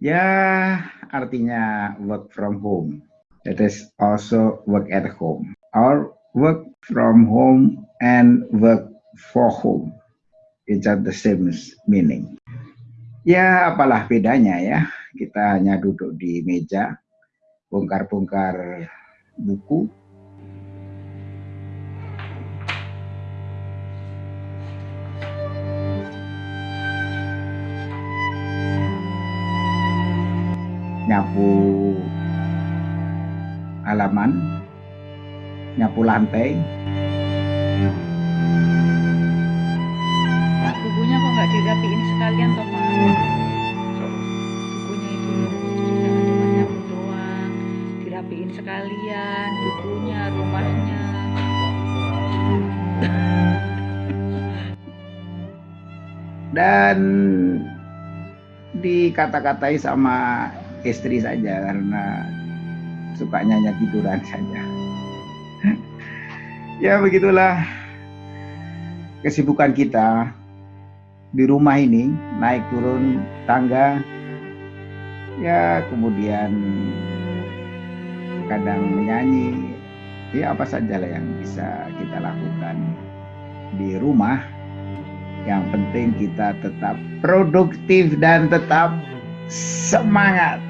Ya, artinya work from home. It is also work at home. Or work from home and work for home. It's the same meaning. Ya, apalah bedanya ya. Kita hanya duduk di meja, bongkar-bongkar buku, halaman, nyapu lantai. Pak, bukunya kok nggak dirapiin sekalian toh Pak? Bukunya itu jangan cuma nyapu doang, dirapiin sekalian, bukunya, rumahnya. Dan dikata-katai sama istri saja karena sukanya hanya tiduran saja. ya begitulah kesibukan kita di rumah ini naik turun tangga. Ya kemudian kadang menyanyi. Ya apa saja lah yang bisa kita lakukan di rumah. Yang penting kita tetap produktif dan tetap semangat